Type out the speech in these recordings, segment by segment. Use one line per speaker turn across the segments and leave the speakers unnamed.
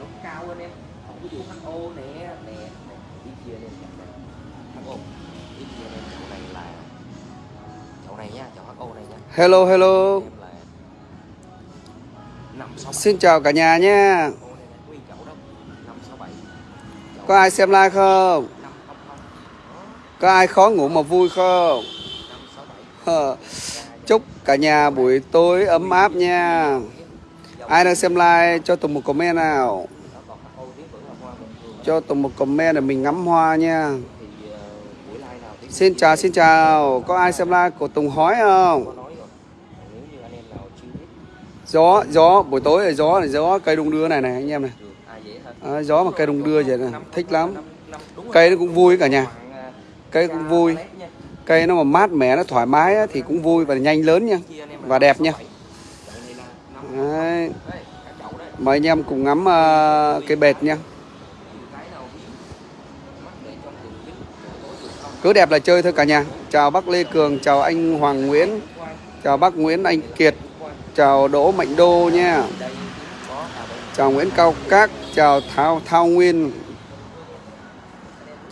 nó cao hơn em ví dụ HO nè nè ít chia lên HO ít chia lên chỗ này là chỗ này nha chỗ HO này nha
Hello hello. Xin chào cả nhà nha. Có ai xem like không?
không không
Có ai khó ngủ mà vui không? Ờ, Chúc cả nhà buổi tối ấm áp nha. Ai đang xem like cho Tùng một comment nào. Cho Tùng một comment để mình ngắm hoa nha. Xin chào xin chào. Có ai xem like của Tùng hói không? Gió gió buổi tối là gió này gió cây đung đưa này này anh em này. À, gió mà cây đung đưa vậy này thích lắm. Cây nó cũng vui cả nhà. Cây cũng vui. Cây nó mà mát mẻ nó thoải mái thì cũng vui và nhanh lớn nha. Và đẹp nha.
sáu bảy. Chậu này là năm-
Đấy. Mời anh em cùng ngắm à, uh, cây bệt nha. Cứ đẹp là chơi thôi cả nhà. Chào bác Lê Cường, chào anh Hoàng Nguyễn, chào bác Nguyễn Anh Kiệt, chào Đỗ Mạnh Đô nha. Chào Nguyễn Cao Các, chào Thao Thao Nguyên.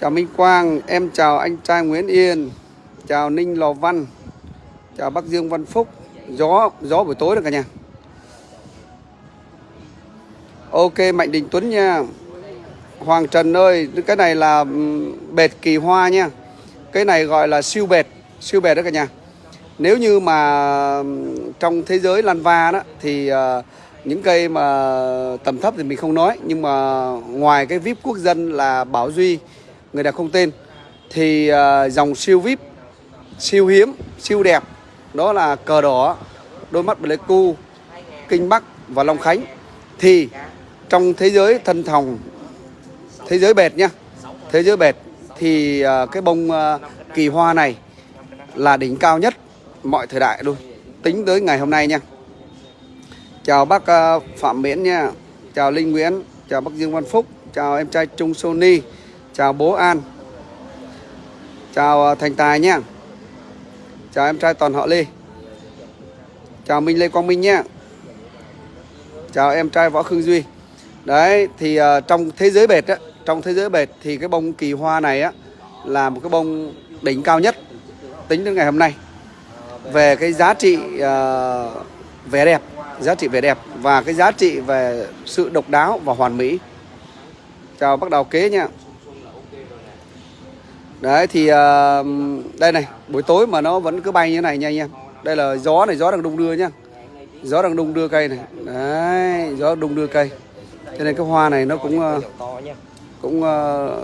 Chào Minh Quang, em chào anh trai Nguyễn Yên. Chào Ninh Lò Văn. Chào bác Dương Văn Phúc. Gió gió buổi tối được cả nhà. Ok Mạnh Đình Tuấn nha. Hoàng Trần ơi, cái này là ừ, bệt kỳ hoa nha. Cái này gọi là siêu bệt, siêu bệt đó cả nhà. Nếu như mà ừ, trong thế giới lan va đó thì ờ, những cây mà tầm thấp thì mình không nói nhưng mà ngoài cái vip quốc dân là Bảo Duy người đẹp không tên thì ờ, dòng siêu vip siêu hiếm siêu đẹp đó là cờ đỏ đôi mắt Pleiku kinh bắc và long khánh thì trong thế giới thân thòng, thế giới bệt nhá, thế giới bệt thì à, cái bông à, kỳ hoa này là đỉnh cao nhất mọi thời đại luôn. Tính tới ngày hôm nay nha chào bác à, phạm miễn nha chào linh nguyễn, chào bác dương văn phúc, chào em trai trung sony chào bố an, chào thành tài nha chào em trai toàn họ lê, chào minh lê quang minh nha chào em trai võ khương duy đấy thì uh, trong thế giới bệt á trong thế giới bệt thì cái bông kỳ hoa này á là một cái bông đỉnh cao nhất tính đến ngày hôm nay về cái giá trị uh, vẻ đẹp giá trị vẻ đẹp và cái giá trị về sự độc đáo và hoàn mỹ. Chào bác đào kế nha. Đấy thì uh, đây này buổi tối mà nó vẫn cứ bay như này nha anh em. Đây là gió này gió đang đung đưa nhá gió đang đung đưa cây này. Đấy gió đung đưa cây cho nên cái hoa này nó cũng ờ, cũng ờ,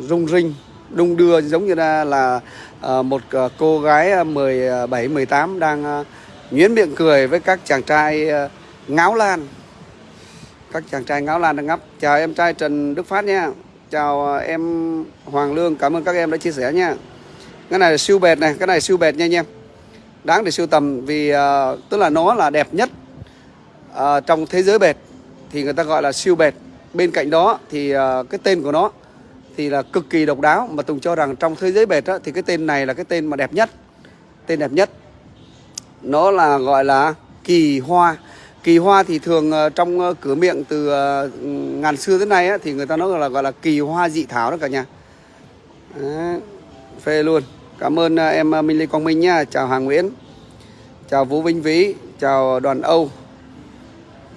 rung rinh đung đưa giống như là, là ờ, một cô gái ờ, 17 18 đang nhuyễn miệng cười với các chàng trai ngáo lan. Các chàng trai ngáo lan đang ngắp. Chào em trai Trần Đức Phát nha. Chào em Hoàng Lương. Cảm ơn các em đã chia sẻ nha. Cái này là siêu bệt này cái này siêu bệt nha anh em. Đáng để sưu tầm vì ờ, tức là nó là đẹp nhất ờ, trong thế giới bệt thì người ta gọi là siêu bệt bên cạnh đó thì uh, cái tên của nó thì là cực kỳ độc đáo mà Tùng cho rằng trong thế giới bệt á, thì cái tên này là cái tên mà đẹp nhất tên đẹp nhất. Nó là gọi là kỳ hoa. Kỳ hoa thì thường ờ, trong ờ, cửa miệng từ ngàn xưa tới nay á, thì người ta nói là gọi là kỳ hoa dị thảo đó cả nhà. Đấy, phê luôn. Cảm ơn em Minh Lê Quang Minh nha chào Hà Nguyễn. Chào Vũ Vinh Vĩ. Chào Đoàn Âu.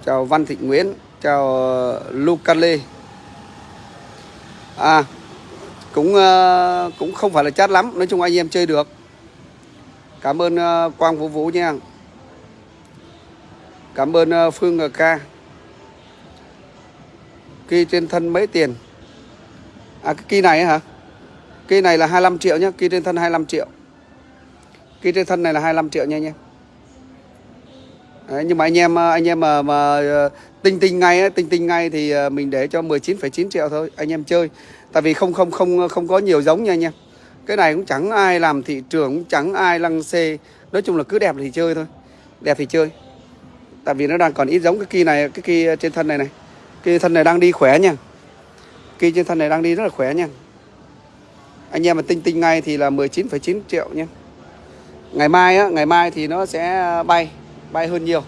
Chào Văn Thị Nguyễn chào ờ, Luca Lê à cũng ờ, cũng không phải là chát lắm nói chung anh em chơi được. Cảm ơn ờ, Quang Vũ Vũ nha. Cảm ơn ờ, Phương Ngờ Ca. Kỳ trên thân mấy tiền? À cái kỳ này hả? Kỳ này là 25 triệu nhá kỳ trên thân 25 triệu. Kỳ trên thân này là 25 triệu nha anh em. Đấy, nhưng mà anh em ờ, anh em mà mà ờ, tinh tinh ngay ấy, tinh tinh ngay thì ờ, mình để cho 19,9 triệu thôi anh em chơi. Tại vì không không không không có nhiều giống nha anh em. Cái này cũng chẳng ai làm thị trường cũng chẳng ai lăng xê. Nói chung là cứ đẹp thì chơi thôi đẹp thì chơi. Tại vì nó đang còn ít giống cái kia này cái kia trên thân này này. Cái thân này đang đi khỏe nha. Kia trên thân này đang đi rất là khỏe nha. Anh em mà tinh tinh ngay thì là 19,9 triệu nha. Ngày mai á ngày mai thì nó sẽ bay bay hơn nhiều.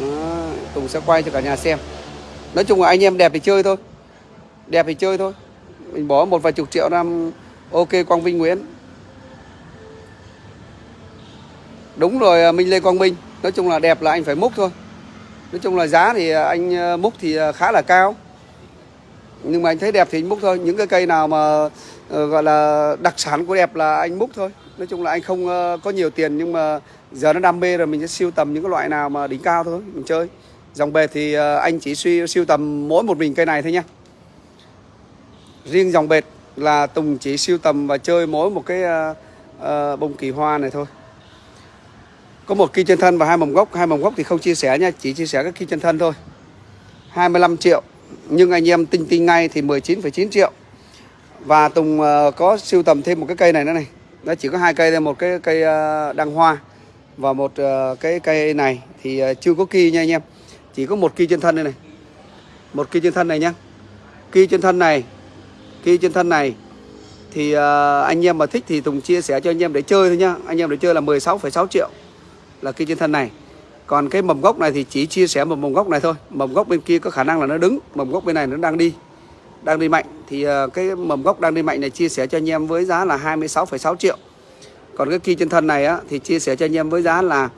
Đó, Tùng sẽ quay cho cả nhà xem. Nói chung là anh em đẹp thì chơi thôi. Đẹp thì chơi thôi. Mình bỏ một vài chục triệu năm ok quang vinh nguyễn. Đúng rồi à, minh lê quang minh. Nói chung là đẹp là anh phải múc thôi. Nói chung là giá thì à, anh à, múc thì khá là cao. Nhưng mà anh thấy đẹp thì anh múc thôi. Những cái cây nào mà ờ, gọi là đặc sản của đẹp là anh múc thôi nói chung là anh không ờ, có nhiều tiền nhưng mà giờ nó đam mê rồi mình sẽ siêu tầm những cái loại nào mà đỉnh cao thôi mình chơi. Dòng bệt thì ờ, anh chỉ suy siêu tầm mỗi một mình cây này thôi nha riêng dòng bệt là tùng chỉ siêu tầm và chơi mỗi một cái uh, uh, bông kỳ hoa này thôi. Có một kỳ chân thân và hai mầm gốc. Hai mầm gốc thì không chia sẻ nha chỉ chia sẻ các kỳ chân thân thôi. 25 triệu nhưng anh em tinh tinh ngay thì 19,9 triệu. Và Tùng uh, có siêu tầm thêm một cái cây này nữa này nó chỉ có hai cây thôi một cái cây ờ, đăng hoa và một ờ, cái cây này. Thì ờ, chưa có kỳ nha anh em. Chỉ có một kỳ trên thân đây này. Một kỳ trên thân này nhá. Kỳ trên thân này kỳ trên thân này. Thì anh em mà thích thì Tùng chia sẻ cho anh em để chơi thôi nhá. Anh em để chơi là 16,6 triệu là kỳ trên thân này. Còn cái mầm gốc này thì chỉ chia sẻ một mầm gốc này thôi. Mầm gốc bên kia có khả năng là nó đứng mầm gốc bên này nó đang đi đang đi mạnh thì ờ, cái mầm gốc đang đi mạnh này chia sẻ cho anh em với giá là 26,6 triệu. Còn cái kia chân thân này á, thì chia sẻ cho anh em với giá là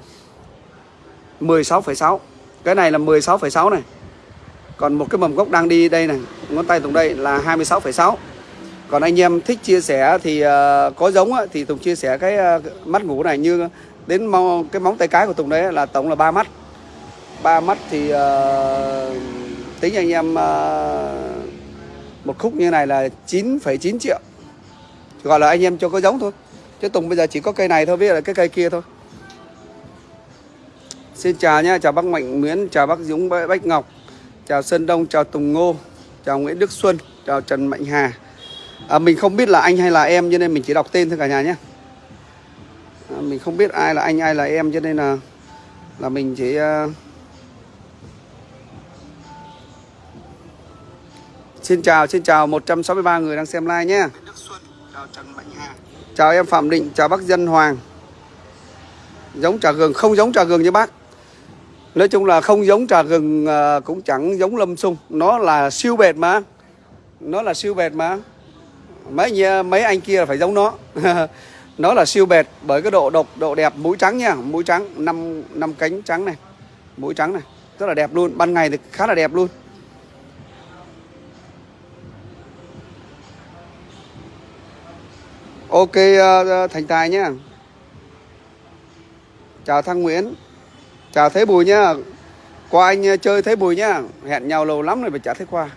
16,6 cái này là 16,6 này. Còn một cái mầm gốc đang đi đây này ngón tay Tùng đây là 26,6 còn anh em thích chia sẻ thì ờ, có giống á, thì Tùng chia sẻ cái ờ, mắt ngủ này như đến mong, cái móng tay cái của Tùng đấy là tổng là ba mắt. Ba mắt thì uh, tính anh em uh, một khúc như này là 9,9 triệu gọi là anh em cho có giống thôi chứ Tùng bây giờ chỉ có cây này thôi với là cái cây kia thôi Xin chào nhé, chào bác Mạnh Nguyễn, chào bác Dũng Bách Ngọc, chào Sơn Đông, chào Tùng Ngô, chào Nguyễn Đức Xuân, chào Trần Mạnh Hà. À, mình không biết là anh hay là em cho nên mình chỉ đọc tên thôi cả nhà nhé. À, mình không biết ai là anh ai là em cho nên là là mình chỉ uh... Xin chào, xin chào 163 người đang xem live nhé. Chào em Phạm Định, chào bác Dân Hoàng. Giống trà gừng, không giống trà gừng như bác. Nói chung là không giống trà gừng à, cũng chẳng giống lâm sung. Nó là siêu bệt mà. Nó là siêu bệt mà. Mấy mấy anh kia là phải giống nó. nó là siêu bệt bởi cái độ độc, độ đẹp mũi trắng nha, mũi trắng năm năm cánh trắng này. Mũi trắng này, rất là đẹp luôn, ban ngày thì khá là đẹp luôn. Ok uh, Thành Tài nhá. Chào Thăng Nguyễn. Chào Thế Bùi nhá. Qua anh ờ, chơi Thế Bùi nhá. Hẹn nhau lâu lắm rồi mà chả thấy qua.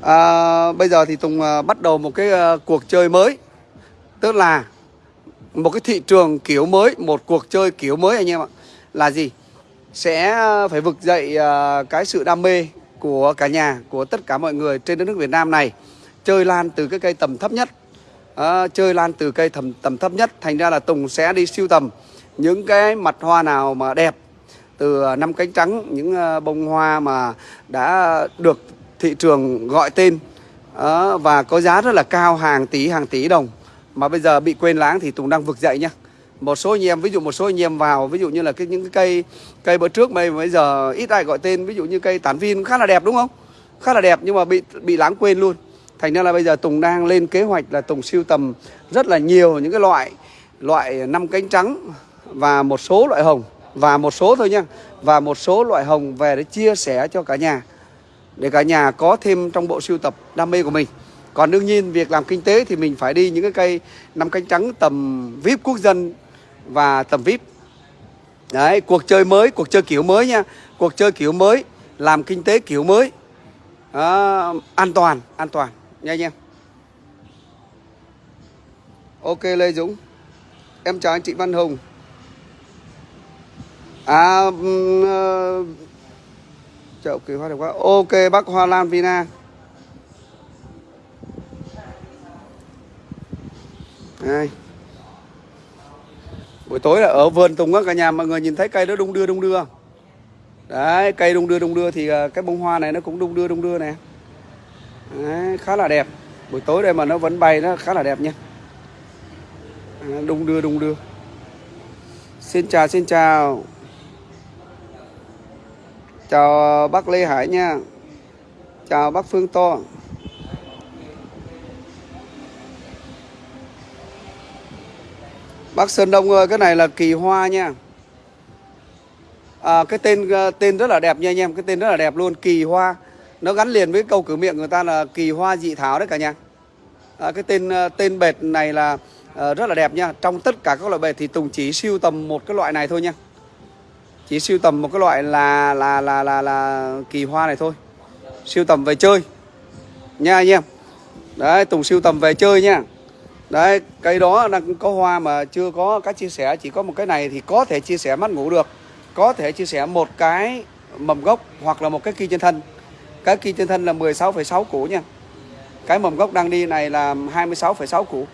À, Bây giờ thì Tùng uh, bắt đầu một cái uh, cuộc chơi mới. Tức là Một cái thị trường kiểu mới Một cuộc chơi kiểu mới anh em ạ. Là gì? Sẽ phải vực dậy uh, cái sự đam mê Của cả nhà Của tất cả mọi người trên đất nước Việt Nam này. Chơi lan từ cái cây tầm thấp nhất. À, chơi lan từ cây tầm tầm thấp nhất. Thành ra là Tùng sẽ đi siêu tầm. Những cái mặt hoa nào mà đẹp từ ờ, năm cánh trắng những ờ, bông hoa mà đã được thị trường gọi tên à, và có giá rất là cao hàng tỷ hàng tỷ đồng mà bây giờ bị quên lãng thì Tùng đang vực dậy nhá. Một số anh em ví dụ một số anh em vào ví dụ như là cái những cái cây cây bữa trước bây bây giờ ít ai gọi tên ví dụ như cây tán viên khá là đẹp đúng không? Khá là đẹp nhưng mà bị bị lãng quên luôn thành ra là bây giờ Tùng đang lên kế hoạch là Tùng siêu tầm rất là nhiều những cái loại loại năm cánh trắng và một số loại hồng và một số thôi nha và một số loại hồng về để chia sẻ cho cả nhà để cả nhà có thêm trong bộ siêu tập đam mê của mình. Còn đương nhiên việc làm kinh tế thì mình phải đi những cái cây năm cánh trắng tầm vip quốc dân và tầm vip. Đấy cuộc chơi mới cuộc chơi kiểu mới nha cuộc chơi kiểu mới làm kinh tế kiểu mới. À, an toàn an toàn nha anh em. Ok lê dũng. Em chào anh chị văn hùng. À uh, chậu kỳ hoa đẹp quá. Ok bác hoa lan vina. Đây. buổi tối là ở vườn tùng á cả nhà mọi người nhìn thấy cây đó đung đưa đung đưa đấy cây đung đưa đung đưa thì ờ, cái bông hoa này nó cũng đung đưa đung đưa này. Đấy, khá là đẹp. Buổi tối đây mà nó vẫn bay nó khá là đẹp nha à, đung đưa đung đưa. Xin chào xin chào. Chào bác Lê Hải nha. Chào bác Phương To. Bác Sơn Đông ơi cái này là kỳ hoa nha. À, cái tên ờ, tên rất là đẹp nha anh em. Cái tên rất là đẹp luôn kỳ hoa nó gắn liền với câu cửa miệng người ta là kỳ hoa dị thảo đấy cả nhà. À, cái tên à, tên bệt này là ờ, rất là đẹp nha. Trong tất cả các loại bệt thì Tùng chỉ siêu tầm một cái loại này thôi nha. Chỉ siêu tầm một cái loại là là là là là kỳ hoa này thôi. Siêu tầm về chơi. Nha anh em. Đấy Tùng siêu tầm về chơi nha. Đấy cây đó đang có hoa mà chưa có cách chia sẻ chỉ có một cái này thì có thể chia sẻ mắt ngủ được. Có thể chia sẻ một cái mầm gốc hoặc là một cái kia trên thân cái kỳ trên thân là 16,6 củ nha. Cái mầm gốc đang đi này là 26,6 củ.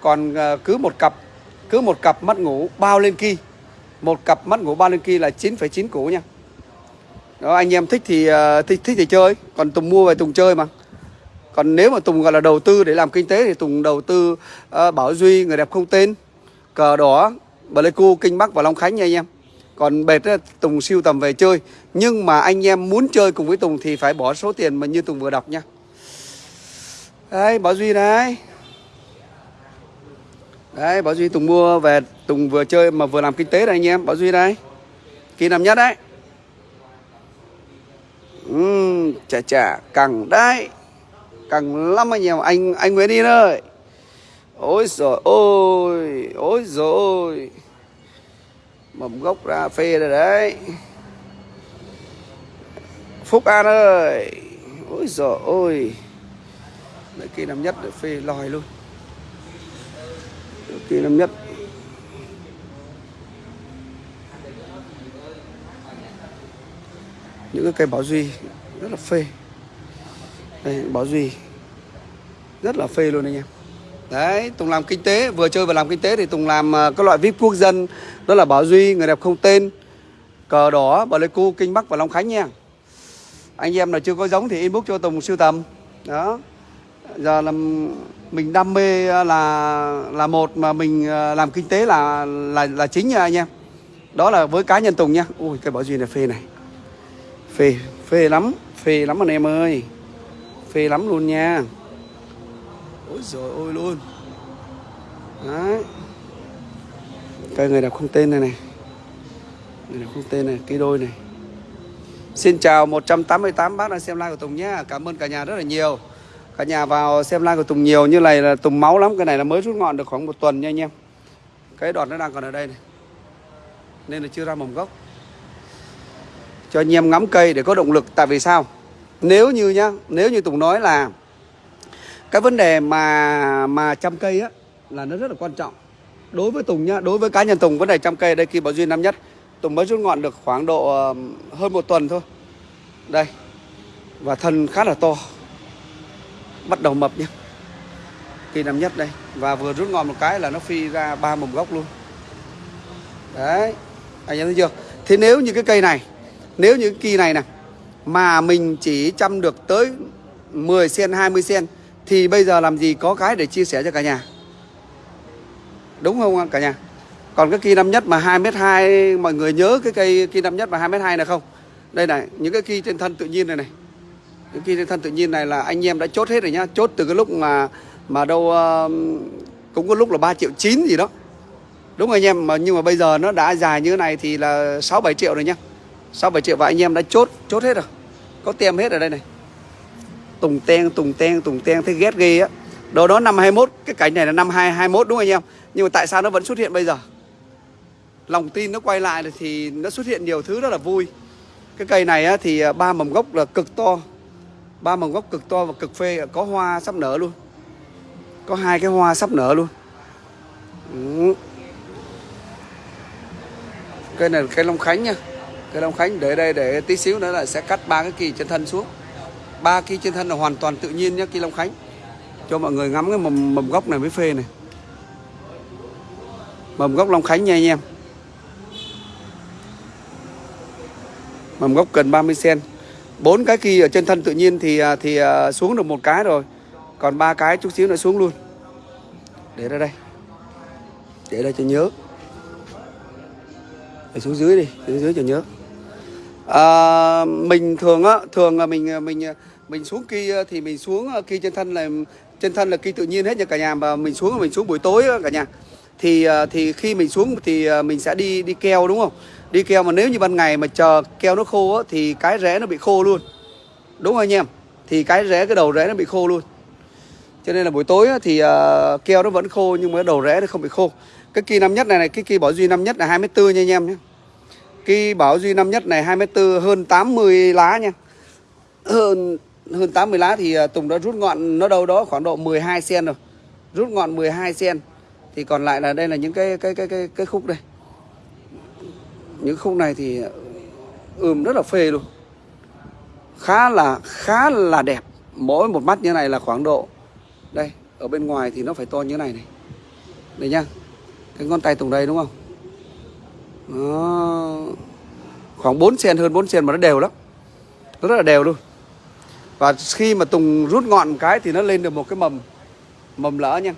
Còn ờ, cứ một cặp cứ một cặp mắt ngủ bao lên kỳ một cặp mắt ngủ bao lên kỳ là 9,9 củ nha. Đó anh em thích thì ờ, thích thích thì chơi còn Tùng mua về Tùng chơi mà. Còn nếu mà Tùng gọi là đầu tư để làm kinh tế thì Tùng đầu tư uh, Bảo Duy người đẹp không tên cờ đỏ Pleiku Kinh Bắc và Long Khánh nha anh em còn bệt Tùng siêu tầm về chơi. Nhưng mà anh em muốn chơi cùng với Tùng thì phải bỏ số tiền mà như Tùng vừa đọc nha. Đấy Bảo Duy đấy đấy Bảo Duy Tùng mua về Tùng vừa chơi mà vừa làm kinh tế này anh em. Bảo Duy đây kỳ năm nhất đấy. Uhm, chà chà cẳng đấy. Cẳng lắm anh em. Anh anh Nguyễn đi ơi ôi rồi ôi ôi rồi mầm gốc ra phê rồi đấy. Phúc An ơi. Ôi giời ôi Đấy, kia năm nhất để phê lòi luôn. Kia năm nhất. Những cái cây bảo duy rất là phê. Đây bảo duy rất là phê luôn anh em đấy, tùng làm kinh tế, vừa chơi vừa làm kinh tế thì tùng làm ờ, các loại vip quốc dân, đó là bảo duy, người đẹp không tên, cờ đỏ bà lê cu, kinh bắc và long khánh nha. Anh em nào chưa có giống thì inbox cho tùng siêu tầm. Đó. Giờ là mình đam mê ờ, là là một mà mình ờ, làm kinh tế là là là chính nha anh em. Đó là với cá nhân tùng nha. Ui, cái bảo duy này phê này. Phê phê lắm phê lắm anh em ơi. Phê lắm luôn nha ôi rồi ôi luôn. Đấy. Cây người đẹp không tên này này. Người đẹp không tên này, cái đôi này. Xin chào 188 bác đang xem live của Tùng nhé cảm ơn cả nhà rất là nhiều. Cả nhà vào xem live của Tùng nhiều như này là Tùng máu lắm, cái này là mới rút ngọn được khoảng một tuần nha anh em. Cái đọt nó đang còn ở đây này. Nên là chưa ra mầm gốc. Cho anh em ngắm cây để có động lực, tại vì sao? Nếu như nhá, nếu như Tùng nói là cái vấn đề mà mà chăm cây á, là nó rất là quan trọng. Đối với Tùng nhá, đối với cá nhân Tùng, vấn đề chăm cây đây khi bảo duy năm nhất, Tùng mới rút ngọn được khoảng độ ờ, hơn một tuần thôi. Đây, và thân khá là to. Bắt đầu mập nhá. Kỳ năm nhất đây, và vừa rút ngọn một cái là nó phi ra ba mầm gốc luôn. Đấy, anh em thấy chưa? Thế nếu như cái cây này, nếu như cái kỳ này nè, mà mình chỉ chăm được tới 10 sen 20 sen thì bây giờ làm gì có cái để chia sẻ cho cả nhà? Đúng không cả nhà? Còn cái kia năm nhất mà 2m2 mọi người nhớ cái cây kia năm nhất mà 2m2 này không? Đây này những cái kia trên thân tự nhiên này này. Những kia trên thân tự nhiên này là anh em đã chốt hết rồi nhá. Chốt từ cái lúc mà mà đâu uh, cũng có lúc là 3 triệu 9 gì đó. Đúng rồi anh em? Mà nhưng mà bây giờ nó đã dài như thế này thì là 6 7 triệu rồi nhá. 6 7 triệu và anh em đã chốt chốt hết rồi. Có tem hết ở đây này tùng ten tùng ten tùng ten thấy ghét ghê á. Đó đó năm 21 cái cảnh này là năm 2021 đúng không anh em? Nhưng mà tại sao nó vẫn xuất hiện bây giờ? Lòng tin nó quay lại thì nó xuất hiện nhiều thứ rất là vui. Cái cây này á, thì à, ba mầm gốc là cực to. Ba mầm gốc cực to và cực phê có hoa sắp nở luôn. Có hai cái hoa sắp nở luôn. Ừ. cây này là cây long khánh nha. Cây long khánh để đây để tí xíu nữa là sẽ cắt ba cái kỳ trên thân xuống ba cây trên thân là hoàn toàn tự nhiên nhé cây long khánh. Cho mọi người ngắm cái mầm mầm gốc này mới phê này. Mầm gốc long khánh nha anh em. Mầm gốc gần 30 cm bốn cái kỳ ở trên thân tự nhiên thì à, thì à, xuống được một cái rồi. Còn ba cái chút xíu nữa xuống luôn. Để ra đây. Để đây cho nhớ. Để xuống dưới đi, xuống dưới cho nhớ à, mình thường á thường là mình à, mình à, mình xuống kia thì mình xuống à, kia trên thân là trên thân là kia tự nhiên hết nha cả nhà. Và mình xuống mình xuống buổi tối đó, cả nhà. Thì thì khi mình xuống thì mình sẽ đi đi keo đúng không? Đi keo mà nếu như ban ngày mà chờ keo nó khô á, thì cái rễ nó bị khô luôn. Đúng không anh em? Thì cái rễ cái đầu rễ nó bị khô luôn. Cho nên là buổi tối á, thì uh, keo nó vẫn khô nhưng mà đầu rễ nó không bị khô. Cái kỳ năm nhất này này cái kỳ bỏ duy năm nhất là 24 nha anh em nhé. Cái bảo duy năm nhất này 24 hơn 80 lá nha. Hơn hơn 80 lá thì à, Tùng đã rút ngọn nó đâu đó khoảng độ 12 cm rồi. Rút ngọn 12 cm thì còn lại là đây là những cái cái cái cái cái khúc đây. Những khúc này thì à, ươm rất là phê luôn. Khá là khá là đẹp. Mỗi một mắt như này là khoảng độ, đây, ở bên ngoài thì nó phải to như này này. Đây nhá. Cái ngón tay Tùng đây đúng không? Đó. khoảng 4 sen hơn 4 sen mà nó đều lắm. Nó rất là đều luôn. Và khi mà Tùng rút ngọn cái thì nó lên được một cái mầm mầm lỡ nha.